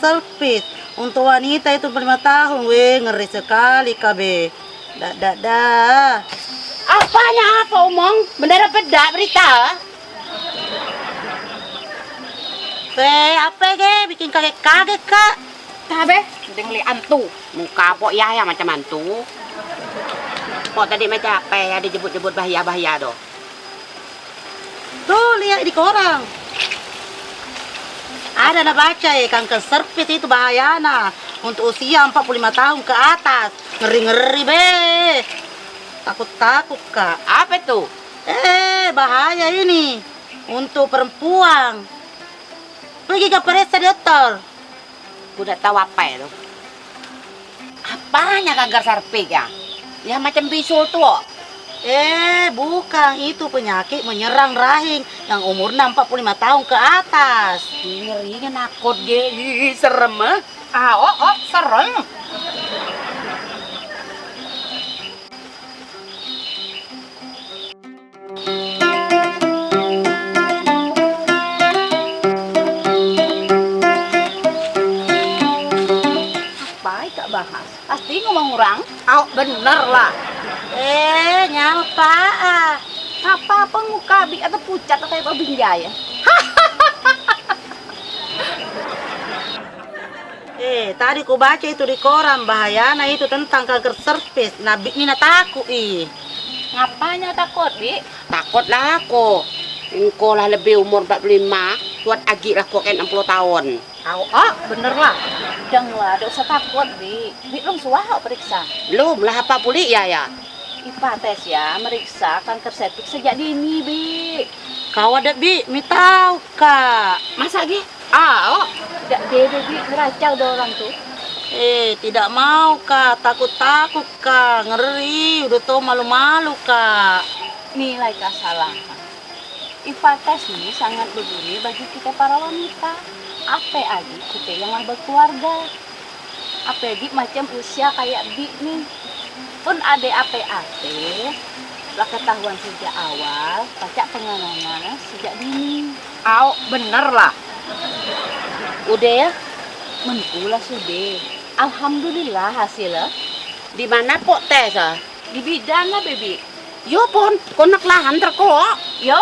cervix. Untuk wanita itu lima tahun, weh ngeri sekali kabe. Dah, dah, dah. Apanya apa omong? Beneran beda berita? Weh, apa ge? Bikin kaget kaget kak. Tabe, mending li antu. Muka pok ya ya macam antu. Pok tadi macam apa ya dijebut-jebut bahaya-bahaya doh. Tuh lihat di koran. Ada nak baca ya kanker cervix itu bahayana untuk usia 45 tahun ke atas. Ngeri-ngeri be. Takut-takut kak. Apa tuh? Eh, bahaya ini untuk perempuan. Pergi ke periksa dokter. Udah tahu apa itu? Apanya kanker cervix ya? Ya macam bisul tuh. Eh, bukan itu penyakit menyerang rahim yang umurnya 45 tahun ke atas. Ngerinya nakut ge, serem ah. Ah, oh, oh, serem. Apa kak bahas? Pasti ngomong orang. Oh, bener lah. Eh, nyapa ah. Apa apa muka bi atau pucat atau kayak babi ya? Eh, tadi ku baca itu di koran bahayana itu tentang kanker cervix. Nah, Bi- Nina takut ih. Ngapanya takut, Bi? Takut lah aku. Engkau lah lebih umur 45, buat agi lah kok kayak 60 tahun. Tahu, oh bener lah. Dang lah, ada usah takut, Bi. Bi belum suah periksa. Belum lah apa pulih ya ya. IPA tes ya, meriksa kanker cervix sejak dini, Bi. Kau ada Bi, mi tahu kak. Masa lagi? Ah, oh. Tidak dede, Bi, ngeracau dah orang tuh. Eh, tidak mau kak, takut-takut kak, ngeri, udah tau malu-malu kak. Nilai kesalahan. IPA tes ini sangat berguna bagi kita para wanita. Apa lagi kita yang berkeluarga. Apalagi macam usia kayak Bi nih. Pun ada apa-apa, lah ketahuan sejak awal, pacak penanganan sejak dini. Au, bener lah. Udah ya? Menpula sudah. Alhamdulillah hasilnya. Di mana kok tes ah? Di bidan lah, Baby. Yo pun, konak lahan terkok. Yo,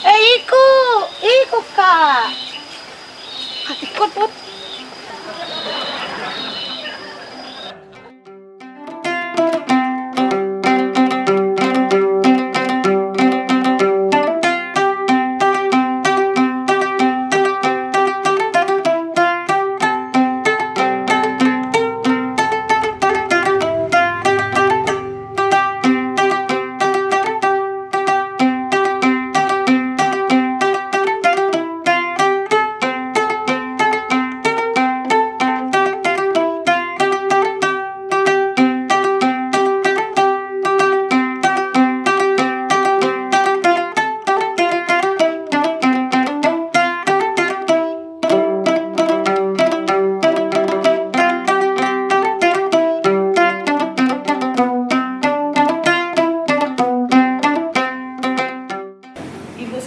Eh, ikut, ikut kak. Ikut put.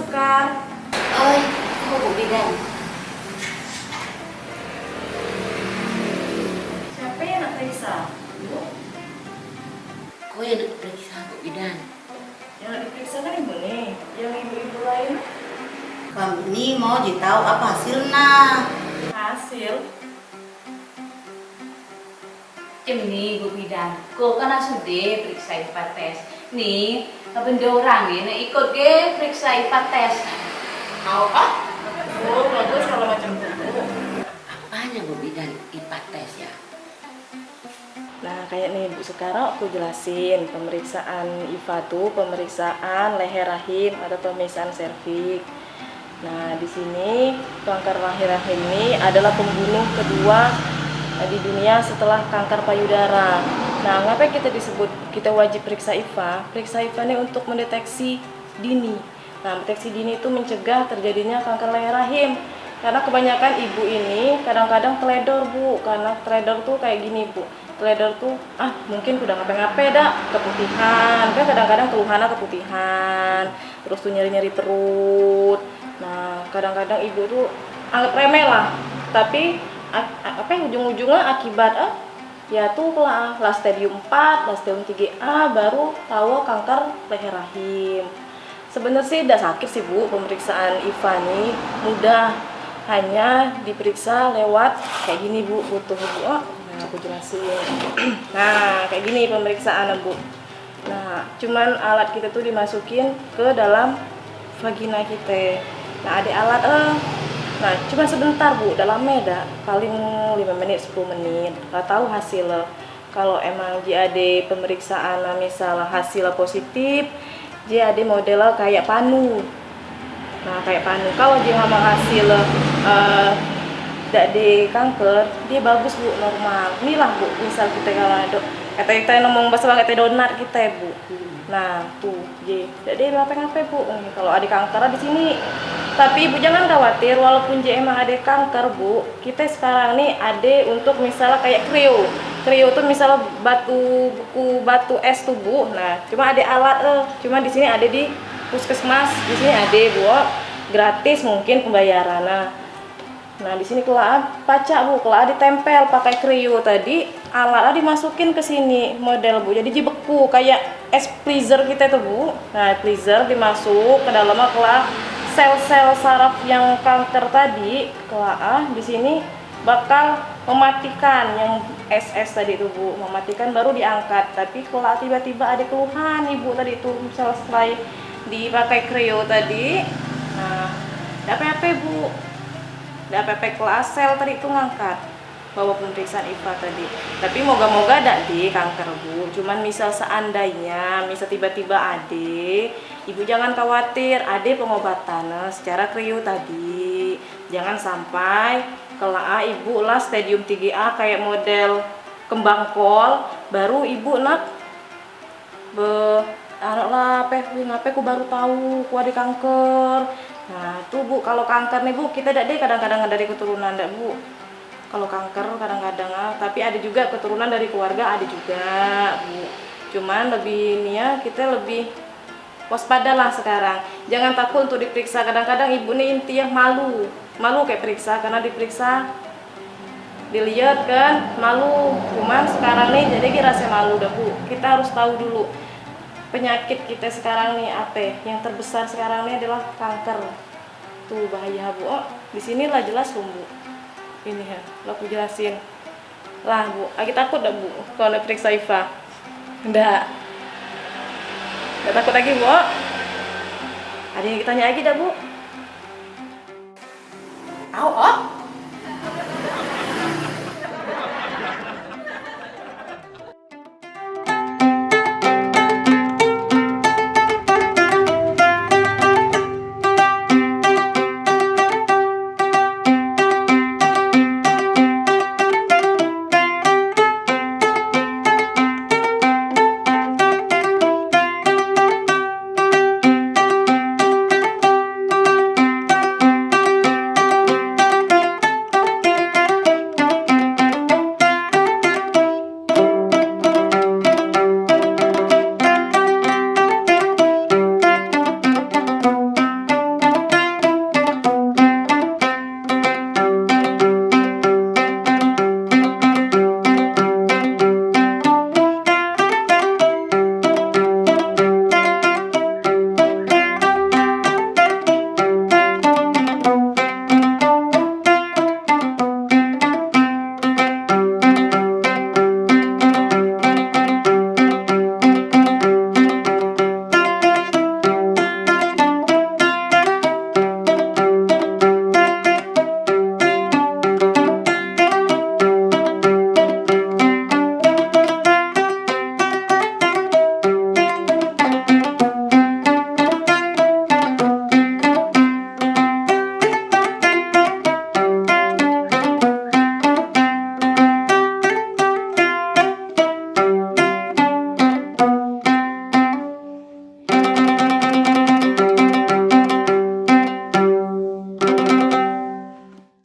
Ibu Sekar, Oi, kok bu bidan? siapa yang nak periksa? Kau yang nak periksa bu bidan? Yang nak diperiksa kan ibu nih, yang ibu-ibu lain Kami ini mau tahu apa hasilnya. hasil. ini Bu Bidan. Kau kan sudah periksa IPA tes. Nih, benda orang nih, nah ikut ke periksa IPA tes. Au, ah? Oh, bagus kalau macam itu. Apanya bu bidan IPA tes ya? Nah, kayak nih Bu sekarang aku jelasin pemeriksaan IVA tuh pemeriksaan leher rahim atau pemeriksaan serviks. Nah, di sini kanker leher rahim ini adalah pembunuh kedua di dunia setelah kanker payudara. Nah, ngapa kita disebut kita wajib periksa IVA? Periksa IVA ini untuk mendeteksi dini. Nah, deteksi dini itu mencegah terjadinya kanker leher rahim. Karena kebanyakan ibu ini kadang-kadang teledor bu, karena teledor tuh kayak gini bu. Teledor tuh ah mungkin udah ngapain-ngapain keputihan, kan kadang-kadang keluhannya keputihan, terus tuh nyeri-nyeri perut. Nah, kadang-kadang ibu tuh anggap remeh lah. Tapi apa yang ujung-ujungnya akibat ah, ya tuh lah, lah stadium 4, lah stadium 3A baru tahu kanker leher rahim. Sebenarnya sih tidak sakit sih Bu, pemeriksaan IVA nih mudah. Hanya diperiksa lewat kayak gini Bu, butuh Bu. Oh, nah, aku jelasin. nah, kayak gini pemeriksaan Bu. Nah, cuman alat kita tuh dimasukin ke dalam vagina kita. Nah, ada alat eh. Nah, cuma sebentar Bu, dalam meda paling 5 menit 10 menit. Nggak tahu hasilnya. Kalau emang JAD pemeriksaan nah, misalnya hasilnya positif, JAD modelnya kayak panu. Nah, kayak panu. Kalau dia hasil eh tidak di kanker, dia bagus bu, normal. Inilah bu, misal kita kalau ada kata kita ngomong bahasa kata donat kita ya bu. Nah, tuh, J. Jadi apa-apa bu. Kalau ada kanker di sini. Tapi ibu jangan khawatir, walaupun J emang ada kanker bu, kita sekarang nih ada untuk misalnya kayak krio. Krio tuh misalnya batu buku batu es tuh bu. Nah, cuma ada alat eh. Cuma di sini ada di puskesmas. Di sini ada bu, gratis mungkin pembayaran. Nah, Nah di sini kelaa pacak bu, kelaa ditempel pakai krio tadi, alatnya dimasukin ke sini model bu, jadi dibeku kayak es pleaser kita tuh bu. Nah pleaser dimasuk ke dalamnya kelaa sel-sel saraf yang kanker tadi, kelaa di sini bakal mematikan. Yang SS tadi tuh bu, mematikan baru diangkat. Tapi kelaa tiba-tiba ada keluhan ibu tadi misal setelah dipakai krio tadi, nah apa-apa bu, ada PP kelas sel tadi itu ngangkat bawa pemeriksaan IVA tadi. Tapi moga-moga ada di kanker bu. Cuman misal seandainya misal tiba-tiba ade ibu jangan khawatir ade pengobatan secara krio tadi. Jangan sampai kelaa ibu lah stadium 3A kayak model kembang kol baru ibu nak be lah apa ngapain aku baru tahu ku ada kanker. Nah, tuh Bu, kalau kanker nih Bu, kita tidak deh kadang-kadang dari keturunan enggak Bu. Kalau kanker kadang-kadang ah, tapi ada juga keturunan dari keluarga ada juga Bu. Cuman lebih ini ya, kita lebih waspada lah sekarang. Jangan takut untuk diperiksa. Kadang-kadang ibu nih intinya malu, malu kayak periksa karena diperiksa dilihat kan malu. Cuman sekarang nih jadi kita rasa malu dah Bu. Kita harus tahu dulu penyakit kita sekarang nih apa yang terbesar sekarang ini adalah kanker tuh bahaya bu oh di sini lah jelas bu ini ya lo aku jelasin. Lah bu lagi takut dah bu kalau periksa IVA? Enggak enggak takut lagi bu. Ada yang ditanya lagi dah bu? Au, oh,